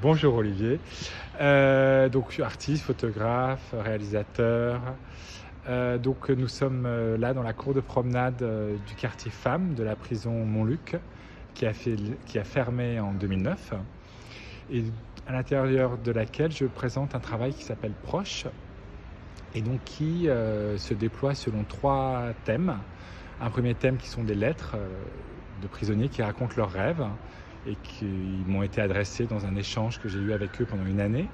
Bonjour Olivier. Euh, donc artiste, photographe, réalisateur. Euh, donc nous sommes euh, là dans la cour de promenade du quartier Femmes de la prison Montluc qui a, fait, qui a fermé en 2009 et à l'intérieur de laquelle je présente un travail qui s'appelle Proche et donc qui se déploie selon trois thèmes. Un premier thème qui sont des lettres de prisonniers qui racontent leurs rêves et qui m'ont été adressés dans un échange que j'ai eu avec eux pendant une année.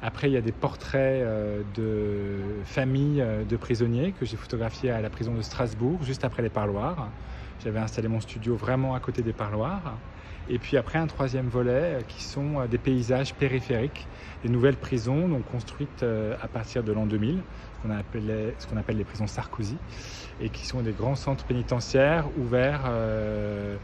Après, il y a des portraits euh, de familles euh, de prisonniers que j'ai photographiés à la prison de Strasbourg, juste après les parloirs. J'avais installé mon studio vraiment à côté des parloirs. Et puis après, un troisième volet euh, qui sont des paysages périphériques, des nouvelles prisons donc construites à partir de l'an 2000, ce qu'on appelle, les prisons Sarkozy, et qui sont des grands centres pénitentiaires ouverts euh,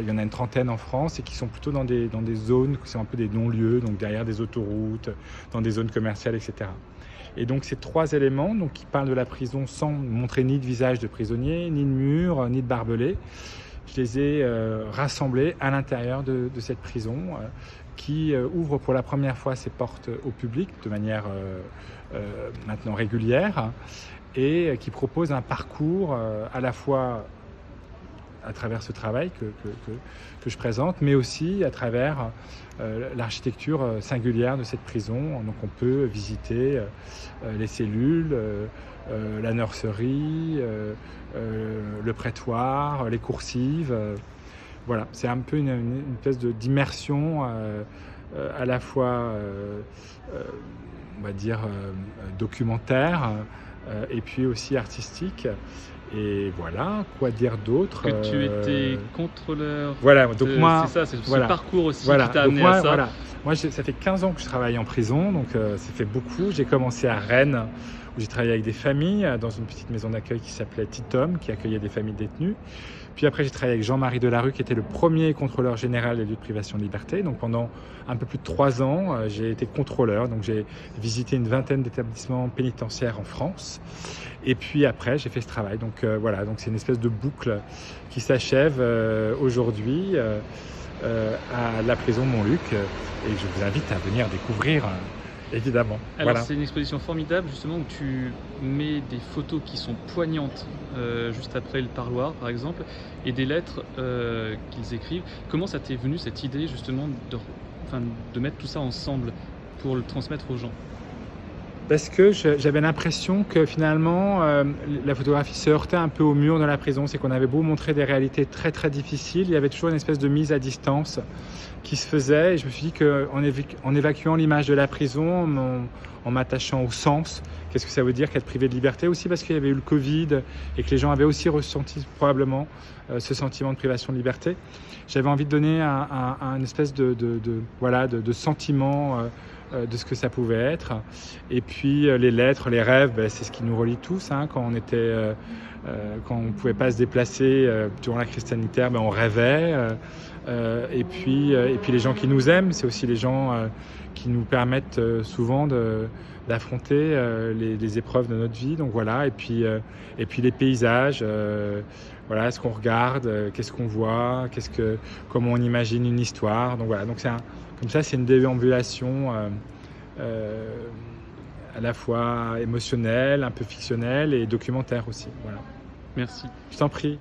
il y en a une trentaine en France et qui sont plutôt dans des, dans des zones qui sont un peu des non-lieux, donc derrière des autoroutes, dans des zones commerciales, etc. Et donc ces trois éléments donc, qui parlent de la prison sans montrer ni de visage de prisonnier, ni de mur, ni de barbelé, je les ai euh, rassemblés à l'intérieur de, cette prison euh, qui ouvre pour la première fois ses portes au public de manière maintenant régulière et qui propose un parcours à la fois à travers ce travail que, que, je présente, mais aussi à travers euh, l'architecture euh, singulière de cette prison. Donc on peut visiter euh, les cellules, la nurserie, le prétoire, les coursives. voilà, c'est un peu une, une, espèce d'immersion à la fois, on va dire, documentaire et puis aussi artistique. Et voilà, quoi dire d'autre Que tu étais contrôleur. Voilà, donc moi. C'est ça, c'est ce parcours aussi voilà, qui t'a amené à ça. Voilà. Moi, ça fait 15 ans que je travaille en prison, donc euh, ça fait beaucoup. J'ai commencé à Rennes, j'ai travaillé avec des familles, dans une petite maison d'accueil qui s'appelait Titom, qui accueillait des familles détenues. Puis après, j'ai travaillé avec Jean-Marie Delarue, qui était le premier contrôleur général des lieux de privation de liberté. Donc pendant un peu plus de trois ans, euh, j'ai été contrôleur. Donc j'ai visité une vingtaine d'établissements pénitentiaires en France. Et puis après, j'ai fait ce travail. Donc euh, voilà, donc c'est une espèce de boucle qui s'achève euh, aujourd'hui à la prison Montluc. Et je vous invite à venir découvrir évidemment. Alors c'est une exposition formidable justement où tu mets des photos qui sont poignantes euh, juste après le parloir par exemple et des lettres euh, qu'ils écrivent. Comment ça t'est venu cette idée justement de, de mettre tout ça ensemble pour le transmettre aux gens? Parce que j'avais l'impression que finalement euh, la photographie se heurtait un peu au mur de la prison, c'est qu'on avait beau montrer des réalités très très difficiles, il y avait toujours une espèce de mise à distance qui se faisait. Et je me suis dit qu'en en évacuant l'image de la prison, en, m'attachant au sens, qu'est-ce que ça veut dire qu'être privé de liberté? Aussi parce qu'il y avait eu le Covid et que les gens avaient aussi ressenti probablement euh, ce sentiment de privation de liberté. J'avais envie de donner un, espèce de, voilà, de, sentiment euh, de ce que ça pouvait être. Et puis euh, les lettres, les rêves, ben, c'est ce qui nous relie tous. Hein. quand on était, euh, quand on pouvait pas se déplacer durant la crise sanitaire, ben, on rêvait. et puis, et puis les gens qui nous aiment, c'est aussi les gens qui nous permettent souvent d'affronter les, épreuves de notre vie. Donc voilà. Et puis, et puis les paysages. voilà, ce qu'on regarde, qu'est-ce qu'on voit, qu'est-ce que, comment on imagine une histoire. Donc voilà. Donc c'est comme ça, c'est une déambulation euh, euh, à la fois émotionnelle, un peu fictionnelle et documentaire aussi. Voilà. Merci. Je t'en prie.